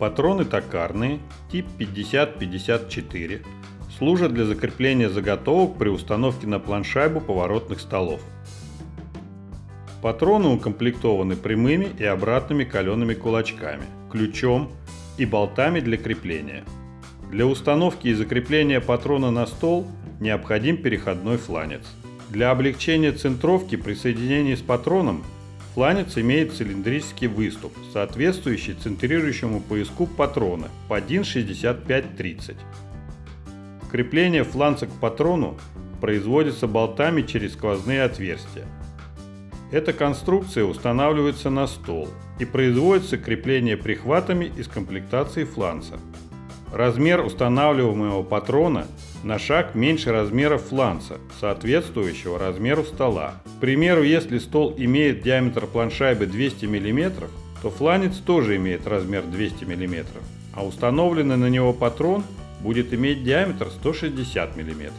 Патроны токарные, тип 50-54, служат для закрепления заготовок при установке на планшайбу поворотных столов. Патроны укомплектованы прямыми и обратными калеными кулачками, ключом и болтами для крепления. Для установки и закрепления патрона на стол необходим переходной фланец. Для облегчения центровки при соединении с патроном фланец имеет цилиндрический выступ, соответствующий центрирующему пояску патрона по 1,65-30. Крепление фланца к патрону производится болтами через сквозные отверстия. Эта конструкция устанавливается на стол и производится крепление прихватами из комплектации фланца. Размер устанавливаемого патрона на шаг меньше размера фланца, соответствующего размеру стола. К примеру, если стол имеет диаметр планшайбы 200 мм, то фланец тоже имеет размер 200 мм, а установленный на него патрон будет иметь диаметр 160 мм.